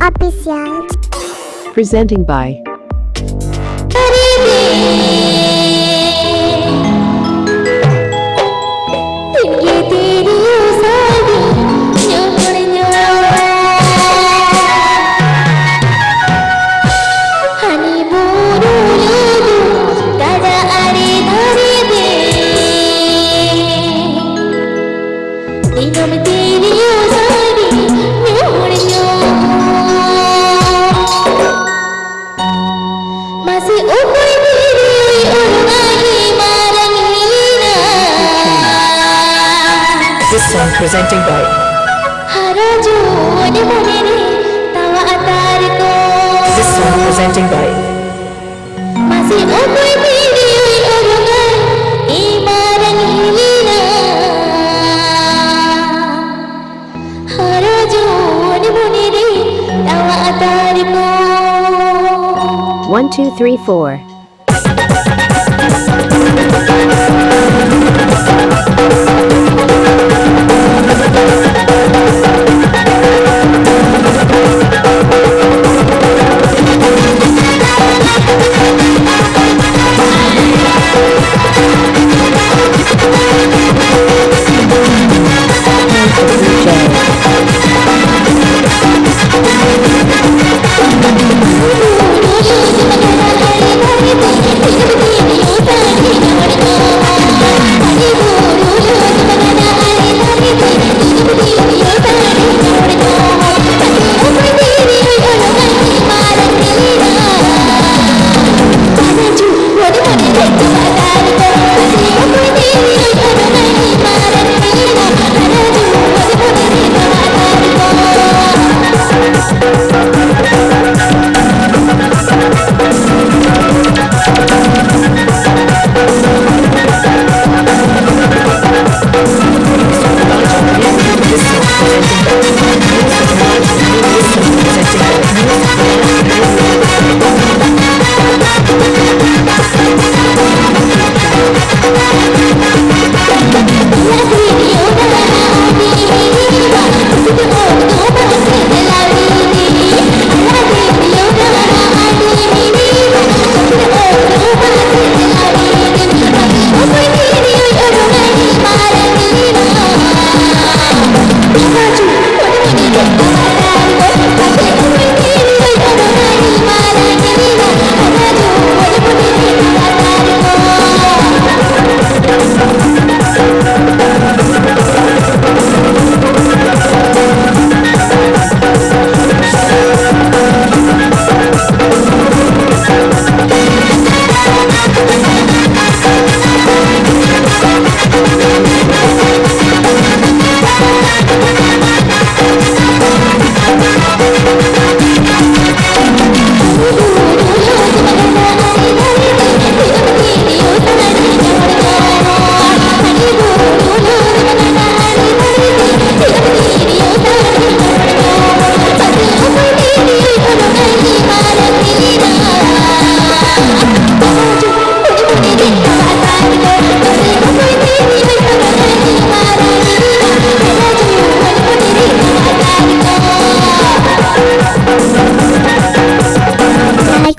Official. Presenting by presenting by This song presenting by one two three four.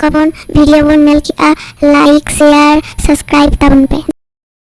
करोन video मिल मेल किया like share subscribe टाउन पे।